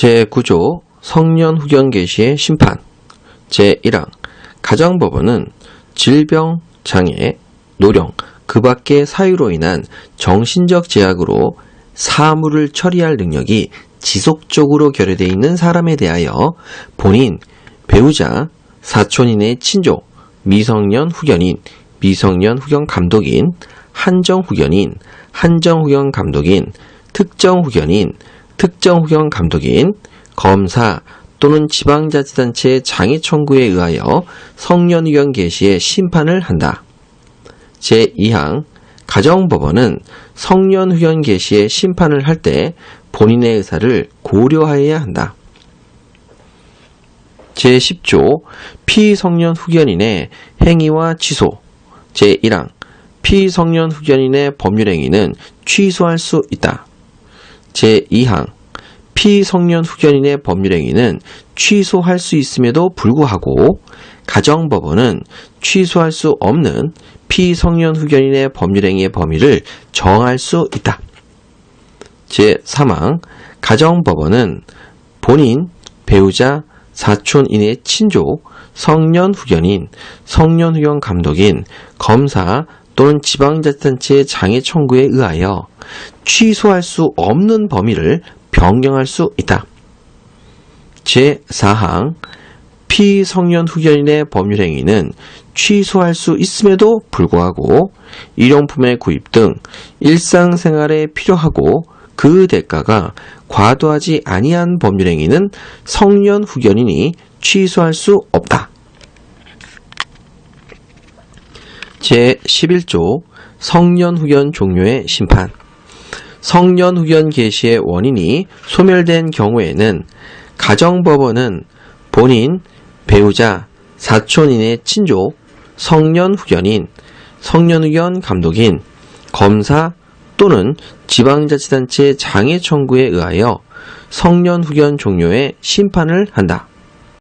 제9조 성년 후견 개시의 심판 제1항 가정법원은 질병, 장애, 노령, 그 밖의 사유로 인한 정신적 제약으로 사물을 처리할 능력이 지속적으로 결여되어 있는 사람에 대하여 본인, 배우자, 사촌인의 친족, 미성년 후견인, 미성년 후견 감독인, 한정 후견인, 한정 후견 감독인, 특정 후견인, 특정 후견 감독인, 검사 또는 지방자치단체의 장애 청구에 의하여 성년 후견 개시의 심판을 한다. 제2항 가정법원은 성년 후견 개시의 심판을 할 때 본인의 의사를 고려하여야 한다. 제10조 피성년 후견인의 행위와 취소 제1항 피성년 후견인의 법률 행위는 취소할 수 있다. 제2항 피성년 후견인의 법률행위는 취소할 수 있음에도 불구하고 가정법원은 취소할 수 없는 피성년 후견인의 법률행위의 범위를 정할 수 있다. 제3항 가정법원은 본인, 배우자, 사촌인의 친족, 성년 후견인, 성년 후견 감독인, 검사 또는 지방자치단체의 장애 청구에 의하여 취소할 수 없는 범위를 변경할 수 있다. 제4항 피성년 후견인의 법률행위는 취소할 수 있음에도 불구하고 일용품의 구입 등 일상생활에 필요하고 그 대가가 과도하지 아니한 법률행위는 성년 후견인이 취소할 수 없다. 제11조 성년 후견 종료의 심판 성년 후견 개시의 원인이 소멸된 경우에는 가정법원은 본인, 배우자, 사촌인의 친족, 성년 후견인, 성년 후견 감독인, 검사 또는 지방자치단체 장애 청구에 의하여 성년 후견 종료의 심판을 한다.